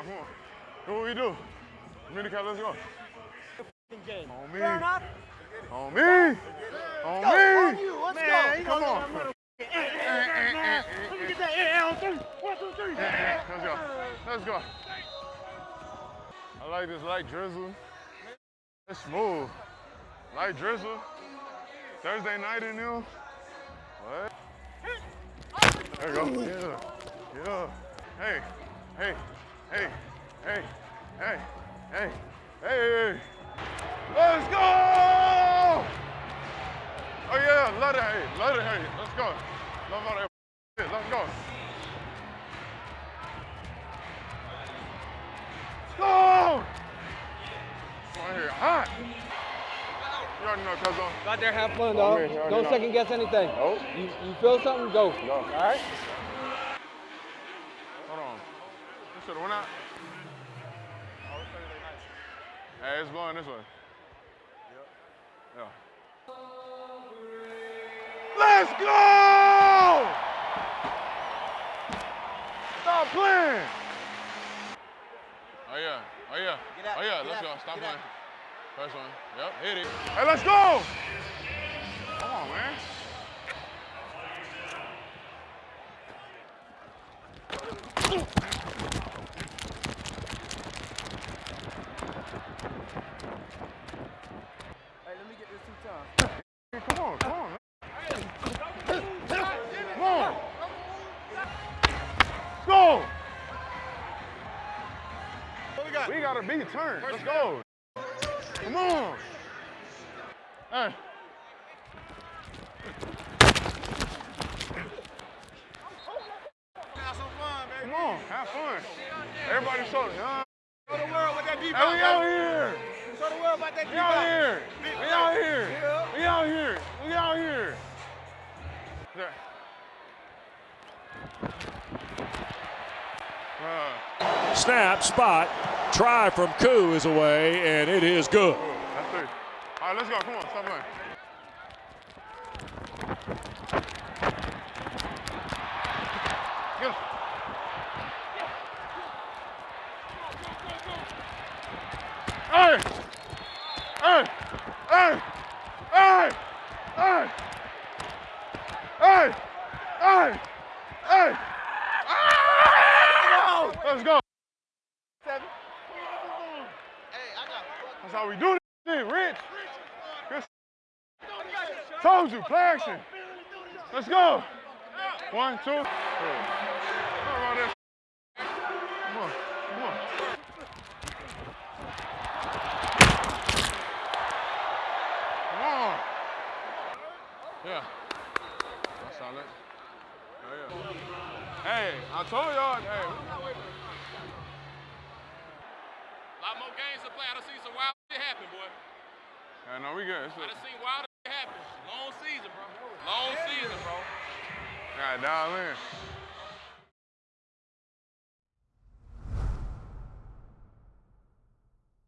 on, come on. What we do. Minicab, let's go. Game. On me. Fair enough. On me. On On me. you. Let's Man, go. come on. Let me get that. On three. One, two, three. Let's go. Let's go. I like this light drizzle. It's smooth. Light drizzle. Thursday night in there. What? There you go. Yeah. Yeah. Hey. Hey. Hey. Hey. Hey. Hey. Hey. Let's go! Oh yeah, let it hey, let it hey. Let's go. Love all that shit. Let's go. Go! Right here, hot. You already know, cuz on. Go out there, have fun, dog. here, you already Don't know. second guess anything. Nope. You, you feel something, go. Go. All right? Hold on. You should have went out. Hey, it's going this way. Yeah. Let's go! Stop playing. Oh yeah. Oh yeah. Out, Oh yeah. Let's out, go. Stop playing. out. First one. Yep. Hit it. Hey, let's go. Come on, man. Hey, we got? We got a big turn. Let's go. Come on. Hey. Have some fun, baby. Come on. Have fun. Everybody show it. Huh? Show the world what that Hey, we out here. Show the world about that We out here. We out here. We out here. We out here. There. Uh, Snap, spot, try from Koo is away, and it is good. All right, let's go. Come on, stop playing. Hey! Hey! Hey! Hey! Hey! Hey! Hey! Ah! Let's go. That's how we do this thing, Rich. Told you, play action. Let's go. One, two. three. How about this? Come on, come on. Come on. Yeah. That's solid. Oh, yeah. Hey, I told y'all, hey, we lot more games to play. I done seen some wild shit happen, boy. Yeah, no, we good. It's I done seen wild shit happen. Long season, bro. Long season, bro. Got dial in.